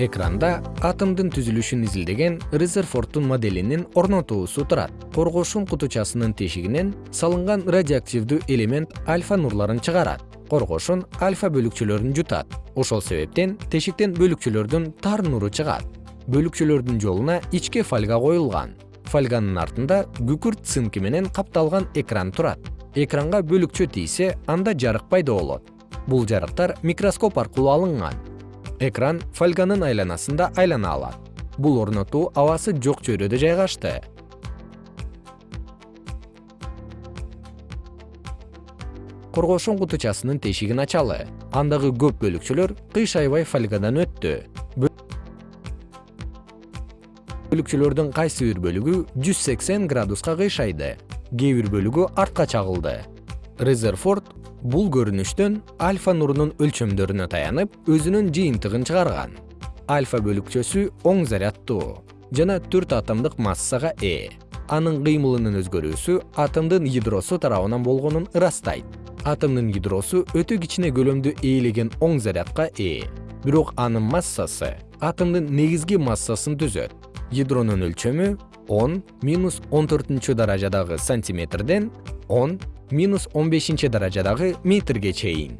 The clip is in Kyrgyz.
экранда атомдун түзүлүшүн изилдеген резерфордтун моделинин орнотуусу турат. Коргошун кутучасынын тешигинен салынган радиоактивдүү элемент альфа нурларын чыгарат. Коргошун альфа бөлүкчөлөрүн жутат. Ошол себептен тешиктен бөлүкчөлөрдүн тар нуру чыгат. Бөлүкчөлөрдүн жолуна ичке фольга коюлган. Фольганын артында күкүрт цинки менен капталган экран турат. Экранга бөлүкчө тийсе анда жарык пайда болот. Бул жарыктар микроскоп аркылуу алынган экран фольганын айланасында айлана алат. Бул орнотуу абасы жок чөйрөдө жайгашты. Коргошун кутучасынын тешигин ачалы. Андагы көп бөлүкчөлөр кыйшайбай фольгадан өттү. Бөлүкчөлөрдүн кайсы бир бөлүгү жүз сексен градуска кыйшайды. Кээ бир бөлүгү артка чагылды. Резерфорд бул көрүнүштөн альфа нурунун өлчөмдөрүнө таянып өзүнүн жыйынтыгын чыгарган. Альфа бөлүкчөсү оң заряддуу жана төрт атомдук массага ээ анын кыймылынын өзгөрүүсү атомдун ядросу тарабынан болгонун ырастайт. Атомдун ядросу өтө кичине көлөмдү ээлеген оң зарядка ээ бирок анын массасы атомдун негизги массасын түзөт. Ядронун өлчөмү он минус он төртүнчү даражадагы сантиметрден он минус он бешинчи даражадагы метрге чейин